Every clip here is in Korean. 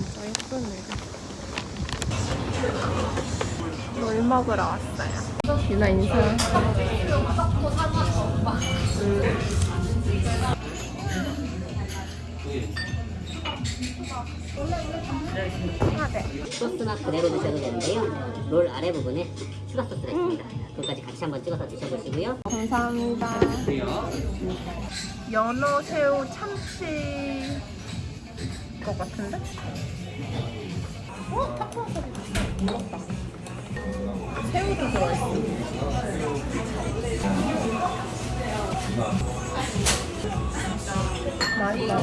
진짜 예쁘네. 뭘 먹으러 왔어요? 유나 인사. 소스나 그대로 드셔도 되는데요. 롤 아래 부분에 추가 소스가 있습니다. 그것까지 같이 한번 찍어서 드셔보시고요. 감사합니다. 연어, 새우, 참치 것 같은데? 어? 타코와사비 먹었다. 새우도 들어있어. 맛있다.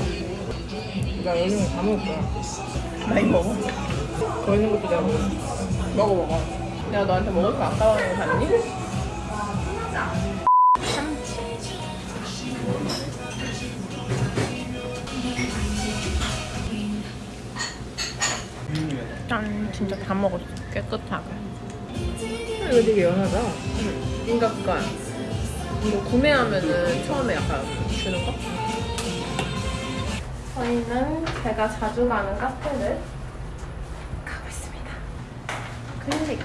나 여기 다 먹을 거야. 많이 먹어. 더 있는 것도 내가 먹어. 먹어, 먹어. 내가 너한테 먹을 거 아까워서 샀니? 진짜 다 먹었어. 깨끗하게. 이거 되게 연하다. 인각관. 이거 구매하면은 처음에 약간 주는 거? 저희는 제가 자주 가는 카페를 가고 있습니다. 클릭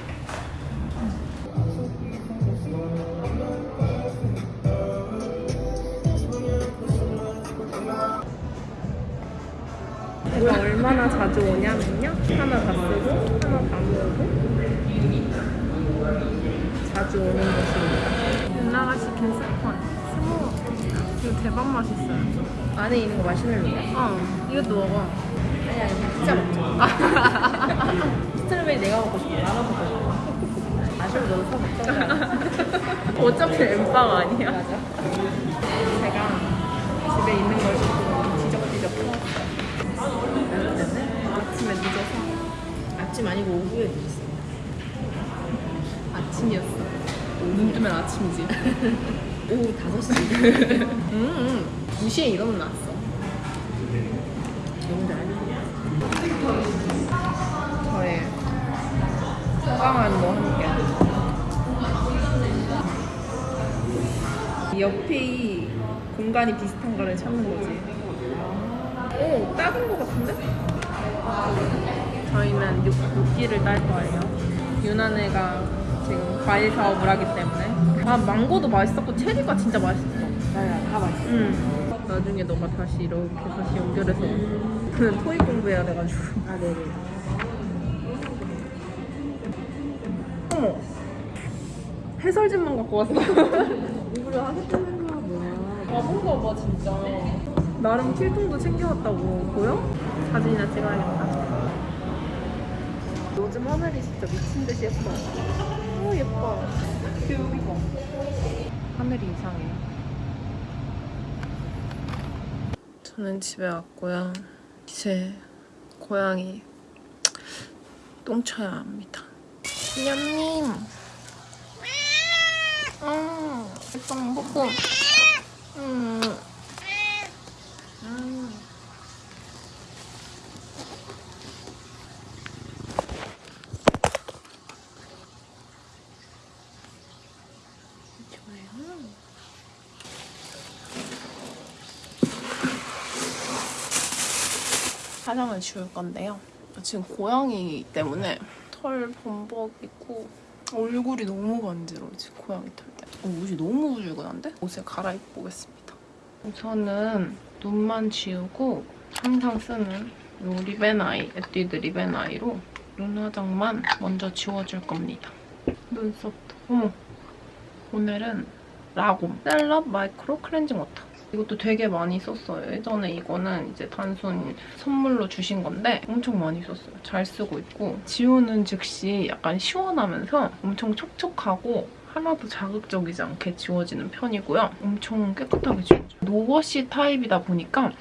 제가 얼마나 자주 오냐면요 하나 다 쓰고 하나 다 모으고 자주 오는 곳입니다. 누나가 시킨 스콘 스모 이거 대박 맛있어요. 안에 있는 거 마시멜로야? 어, 이것도 먹어. 아니, 아니, 진짜 먹자. 스트로베리 내가 먹고 싶어. 나눠 먹고 싶어. 마시멜로 너도 사 먹자. 어차피 엠빵 아니야? 맞아. 제가 집에 있는 걸 조금 지적지적 해왔어요. 아침에 늦어서 아침 아니고 오후에 드셨어. 아침이었어. 눈 뜨면 아침이지. 오후 5시. 음, 음. 2시에 일어났어. 너무 잘 저의 건강한 뭐 함께. 옆에 이 공간이 비슷한 거를 찾는 거지. 오, 작은 거 같은데? 저희는 육, 육기를 딸 거예요. 유난애가 지금 과일 사업을 하기 때문에. 아, 망고도 맛있었고, 체리가 진짜 맛있어. 맞아, 다 맛있어. 응. 나중에 너가 다시 이렇게 다시 연결해서. 저는 토익 공부해야 돼가지고. 아, 네네. 어머 해설집만 갖고 왔어 공부를 하겠다는 거야, 뭐야. 바본가 봐 진짜 나름 필통도 챙겨왔다고 보여? 사진이나 찍어야겠다 요즘 하늘이 진짜 미친 듯이 예뻐 오 예뻐 뷰 하늘이 이상해 저는 집에 왔고요 이제 고양이 똥 쳐야 합니다 냠님 음, 일단 뽀뽀. 음. 음. 좋아요. 화장을 지울 건데요. 지금 고양이 때문에 털 범벅이고 얼굴이 너무 간지러워 지금 고양이 털 때. 어, 옷이 너무 후줄근한데? 옷을 갈아입고 오겠습니다. 우선은 눈만 지우고 항상 쓰는 이 리벤아이, 에뛰드 리벤아이로 눈 화장만 먼저 지워줄 겁니다. 눈썹도. 오늘은 라곰 셀럽 마이크로 클렌징 워터. 이것도 되게 많이 썼어요. 예전에 이거는 이제 단순 선물로 주신 건데 엄청 많이 썼어요. 잘 쓰고 있고 지우는 즉시 약간 시원하면서 엄청 촉촉하고 하나도 자극적이지 않게 지워지는 편이고요. 엄청 깨끗하게 지워져요. no wash 타입이다 보니까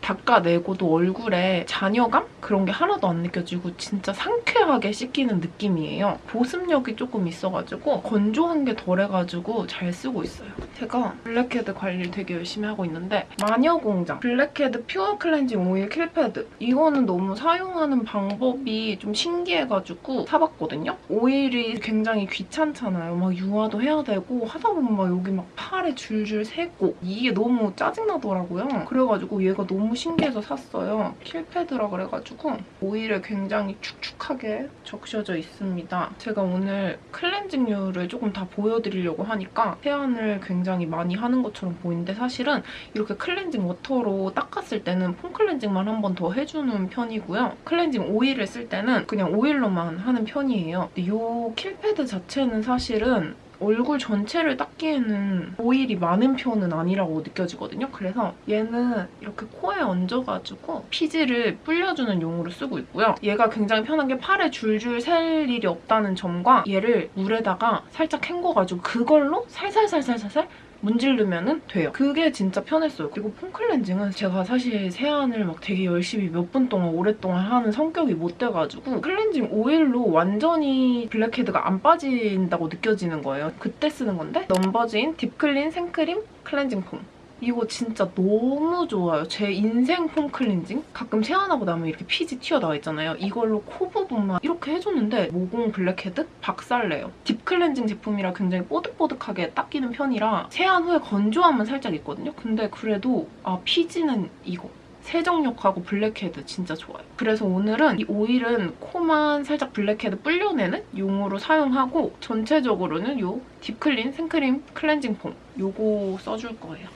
닦아내고도 얼굴에 잔여감? 그런 게 하나도 안 느껴지고 진짜 상쾌하게 씻기는 느낌이에요. 보습력이 조금 있어가지고 건조한 게 덜해가지고 잘 쓰고 있어요. 제가 블랙헤드 관리를 되게 열심히 하고 있는데 마녀공장 블랙헤드 pure 클렌징 오일 kill pad 이거는 너무 사용하는 방법이 좀 신기해가지고 사봤거든요. 오일이 굉장히 귀찮잖아요. 막 유화도 해야 되고 하다 보면 막 여기 막 팔에 줄줄 새고 이게 너무 짜증나더라고요. 그래가지고 얘가 너무 너무 신기해서 샀어요. kill pad라 그래가지고 오일에 굉장히 축축하게 적셔져 있습니다. 제가 오늘 클렌징류를 조금 다 보여드리려고 하니까 세안을 굉장히 많이 하는 것처럼 보이는데 사실은 이렇게 클렌징 워터로 닦았을 때는 폼 클렌징만 한 번 더 해주는 편이고요. 클렌징 오일을 쓸 때는 그냥 오일로만 하는 편이에요. 이 kill pad 자체는 사실은 얼굴 전체를 닦기에는 오일이 많은 편은 아니라고 느껴지거든요. 그래서 얘는 이렇게 코에 얹어가지고 피지를 불려주는 용으로 쓰고 있고요. 얘가 굉장히 편한 게 팔에 줄줄 샐 일이 없다는 점과 얘를 물에다가 살짝 헹궈가지고 그걸로 살살살살살살 문지르면 돼요. 그게 진짜 편했어요. 그리고 폼 클렌징은 제가 사실 세안을 막 되게 열심히 몇 분 동안 오랫동안 하는 성격이 못 돼가지고 클렌징 오일로 완전히 블랙헤드가 안 빠진다고 느껴지는 거예요. 그때 쓰는 건데 넘버즈인 deep clean 생크림 클렌징 폼. 이거 진짜 너무 좋아요. 제 인생 폼 클렌징? 가끔 세안하고 나면 이렇게 피지 튀어나와 있잖아요. 이걸로 코 부분만 이렇게 해줬는데 모공 블랙헤드? 박살내요. deep 클렌징 제품이라 굉장히 뽀득뽀득하게 닦이는 편이라 세안 후에 건조함은 살짝 있거든요. 근데 그래도 아 피지는 이거. 세정력하고 블랙헤드 진짜 좋아요. 그래서 오늘은 이 오일은 코만 살짝 블랙헤드 불려내는 용으로 사용하고 전체적으로는 이 deep clean 생크림 클렌징 폼 요거 써줄 거예요.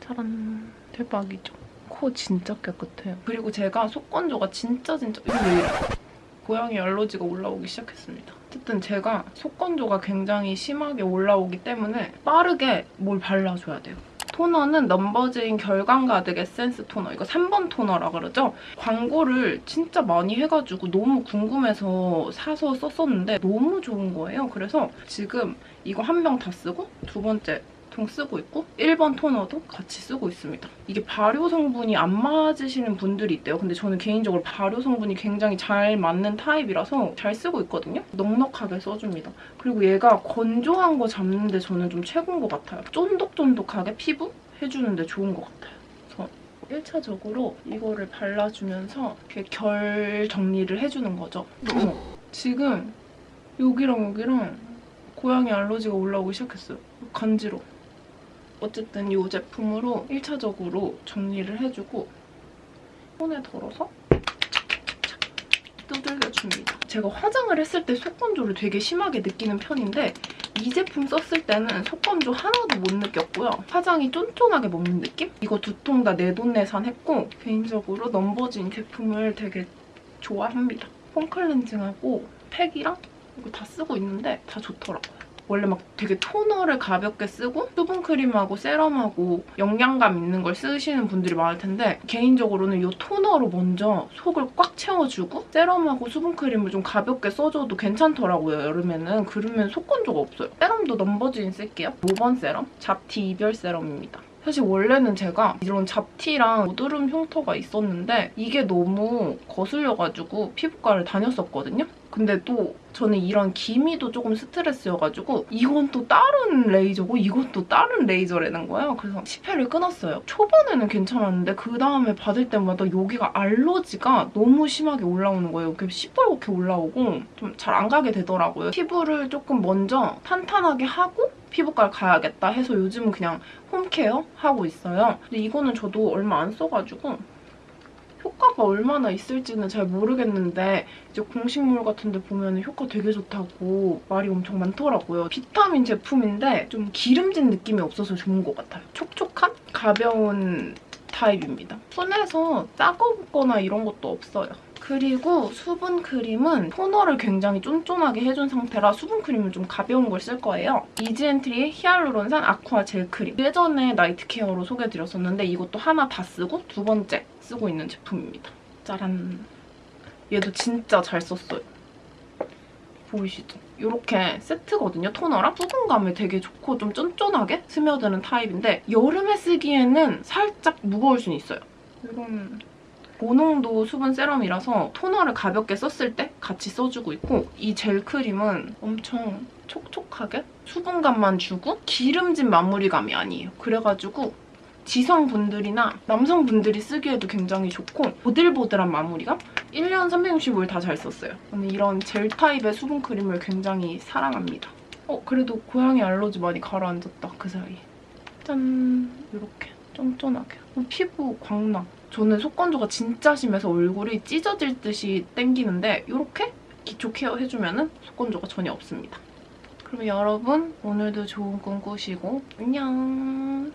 짜란 대박이죠. 코 진짜 깨끗해요. 그리고 제가 속건조가 진짜 진짜 이거 왜 이래? 고양이 알러지가 올라오기 시작했습니다. 어쨌든 제가 속건조가 굉장히 심하게 올라오기 때문에 빠르게 뭘 발라줘야 돼요. 토너는 넘버즈인 결감 가득 에센스 토너. 이거 3번 토너라 그러죠? 광고를 진짜 많이 해가지고 너무 궁금해서 사서 썼었는데 너무 좋은 거예요. 그래서 지금 이거 한 병 다 쓰고 두 번째 통 쓰고 있고 1번 토너도 같이 쓰고 있습니다. 이게 발효 성분이 안 맞으시는 분들이 있대요. 근데 저는 개인적으로 발효 성분이 굉장히 잘 맞는 타입이라서 잘 쓰고 있거든요. 넉넉하게 써줍니다. 그리고 얘가 건조한 거 잡는데 저는 좀 최고인 것 같아요. 쫀득쫀득하게 피부 해주는데 좋은 것 같아요. 그래서 1차적으로 이거를 발라주면서 이렇게 결 정리를 해주는 거죠. 어머, 지금 여기랑 여기랑 고양이 알러지가 올라오기 시작했어요. 간지러워. 어쨌든 이 제품으로 1차적으로 정리를 해주고 손에 덜어서 두들겨줍니다. 제가 화장을 했을 때 속건조를 되게 심하게 느끼는 편인데 이 제품 썼을 때는 속건조 하나도 못 느꼈고요. 화장이 쫀쫀하게 먹는 느낌? 이거 두 통 다 내돈내산 했고 개인적으로 넘버즈인 제품을 되게 좋아합니다. 폼 클렌징하고 팩이랑 이거 다 쓰고 있는데 다 좋더라고요. 원래 막 되게 토너를 가볍게 쓰고 수분크림하고 세럼하고 영양감 있는 걸 쓰시는 분들이 많을 텐데 개인적으로는 이 토너로 먼저 속을 꽉 채워주고 세럼하고 수분크림을 좀 가볍게 써줘도 괜찮더라고요, 여름에는. 그러면 속건조가 없어요. 세럼도 넘버즈인 쓸게요. 5번 세럼, 잡티 이별 세럼입니다. 사실 원래는 제가 이런 잡티랑 모드름 흉터가 있었는데 이게 너무 거슬려가지고 피부과를 다녔었거든요. 근데 또 저는 이런 기미도 조금 스트레스여가지고 이건 또 다른 레이저고 또 다른 레이저라는 거예요. 그래서 10회를 끊었어요. 초반에는 괜찮았는데 그 다음에 받을 때마다 여기가 알러지가 너무 심하게 올라오는 거예요. 이렇게 시뻘겋게 올라오고 좀 잘 안 가게 되더라고요. 피부를 조금 먼저 탄탄하게 하고 피부과를 가야겠다 해서 요즘은 그냥 홈케어 하고 있어요. 근데 이거는 저도 얼마 안 써가지고 효과가 얼마나 있을지는 잘 모르겠는데 이제 공식물 같은 데 보면 효과 되게 좋다고 말이 엄청 많더라고요. 비타민 제품인데 좀 기름진 느낌이 없어서 좋은 것 같아요. 촉촉한 가벼운 타입입니다. 손에서 따갑거나 이런 것도 없어요. 그리고 수분 크림은 토너를 굉장히 쫀쫀하게 해준 상태라 수분 크림은 좀 가벼운 걸 쓸 거예요. 이즈앤트리의 히알루론산 아쿠아 젤 크림. 예전에 night care로 소개해드렸었는데 이것도 하나 다 쓰고 두 번째 쓰고 있는 제품입니다. 짜란. 얘도 진짜 잘 썼어요. 보이시죠? 이렇게 세트거든요, 토너랑. 수분감이 되게 좋고 좀 쫀쫀하게 스며드는 타입인데 여름에 쓰기에는 살짝 무거울 수는 있어요. 이런 고농도 수분 세럼이라서 토너를 가볍게 썼을 때 같이 써주고 있고 이 젤 크림은 엄청 촉촉하게 수분감만 주고 기름진 마무리감이 아니에요. 그래가지고 지성분들이나 남성분들이 쓰기에도 굉장히 좋고 보들보들한 마무리감? 1년 365일 다 잘 썼어요. 저는 이런 젤 타입의 수분크림을 굉장히 사랑합니다. 어, 그래도 고양이 알러지 많이 가라앉았다, 그 사이에. 짠! 이렇게 쫀쫀하게. 어, 피부 광나. 저는 속건조가 진짜 심해서 얼굴이 찢어질 듯이 땡기는데 이렇게 기초 케어 해주면 속건조가 전혀 없습니다. 그럼 여러분 오늘도 좋은 꿈 꾸시고 안녕